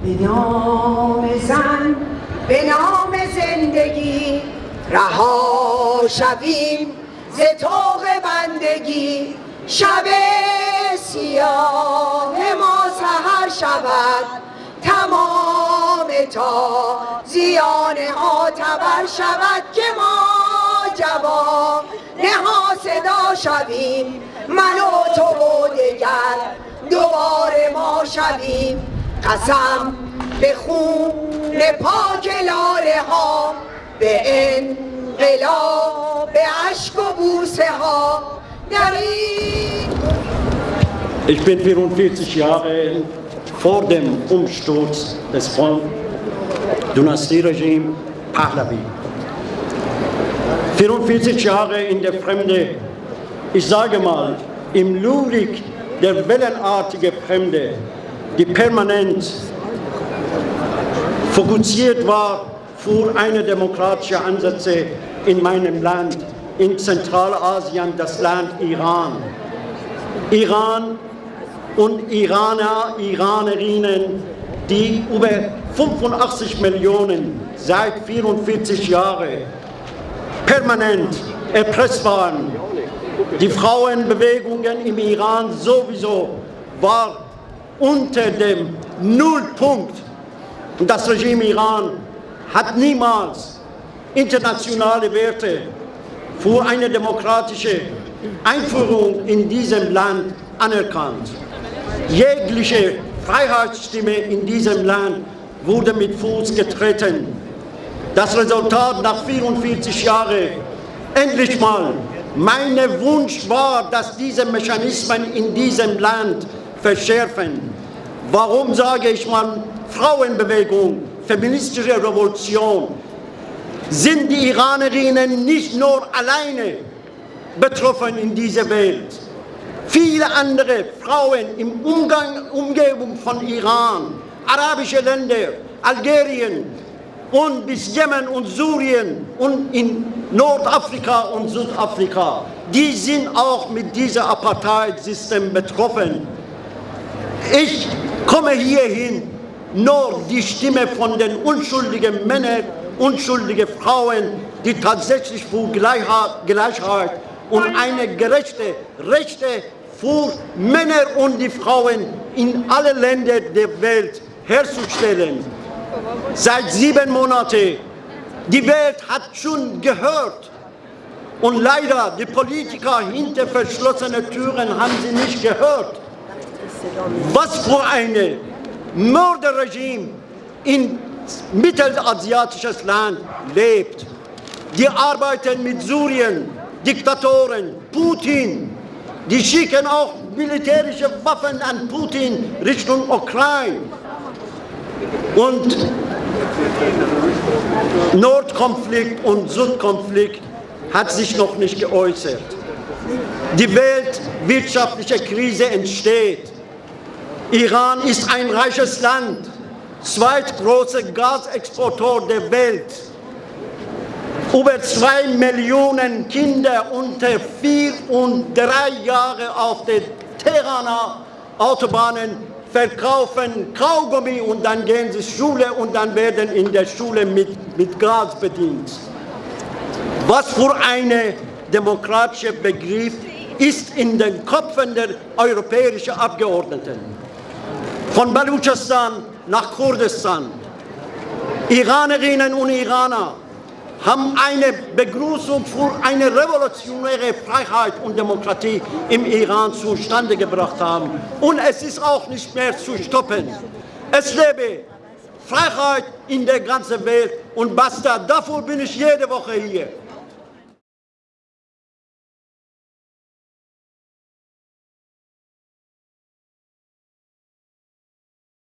به نام زن به نام زندگی رها شویم ز طوق بندگی. شب سیاه ما سهر شود تمام تا زیان ها تبر شود که ما جواب نها صدا شویم. من و تو و دگر دوباره ما شویم. قسم به خون پاک لاله ها به انقلاب به عشق و بوسه ها در این Ich bin 44 Jahre vor dem Umsturz des Dynastieregimes Pahlavi. 44 Jahre in der Fremde, ich sage mal, im Lyrik der wellenartige Fremde, die permanent fokussiert war für eine demokratische Ansätze in meinem Land, in Zentralasien, das Land Iran. Iran und Iraner, Iranerinnen, die über 85 Millionen seit 44 Jahren permanent erpresst waren. Die Frauenbewegungen im Iran sowieso war unter dem Nullpunkt. Und das Regime Iran hat niemals internationale Werte für eine demokratische Einführung in diesem Land anerkannt. Jegliche Freiheitsstimme in diesem Land wurde mit Fuß getreten. Das Resultat nach 44 Jahren, endlich mal, mein Wunsch war, dass diese Mechanismen in diesem Land verschärfen. Warum sage ich mal Frauenbewegung, feministische Revolution? Sind die Iranerinnen nicht nur alleine betroffen in dieser Welt? Viele andere Frauen im Umgang, Umgebung von Iran, arabische Länder, Algerien und bis Jemen und Syrien und in Nordafrika und Südafrika, die sind auch mit diesem Apartheid-System betroffen. Ich komme hierhin, nur die Stimme von den unschuldigen Männern, unschuldigen Frauen, die tatsächlich für Gleichheit und eine gerechte, Rechte für Männer und die Frauen in allen Ländern der Welt herzustellen. Seit sieben Monaten, die Welt hat schon gehört. Und leider die Politiker hinter verschlossenen Türen haben sie nicht gehört was für ein Mörderregime in mittelasiatisches Land lebt. Die arbeiten mit Syrien, Diktatoren, Putin. Die schicken auch militärische Waffen an Putin Richtung Ukraine. Und Nordkonflikt und Südkonflikt hat sich noch nicht geäußert. Die weltwirtschaftliche Krise entsteht. Iran ist ein reiches Land, zweitgrößter Gasexporteur der Welt. Über zwei Millionen Kinder unter vier und drei Jahre auf den Tehraner Autobahnen verkaufen Kaugummi und dann gehen sie Schule und dann werden in der Schule mit, mit Gas bedient. Was für ein demokratischer Begriff ist in den Köpfen der europäischen Abgeordneten von Baluchistan nach Kurdistan. Iranerinnen und Iraner haben eine Begrüßung für eine revolutionäre Freiheit und Demokratie im Iran zustande gebracht haben. Und es ist auch nicht mehr zu stoppen. Es lebe Freiheit in der ganzen Welt und basta. Dafür bin ich jede Woche hier.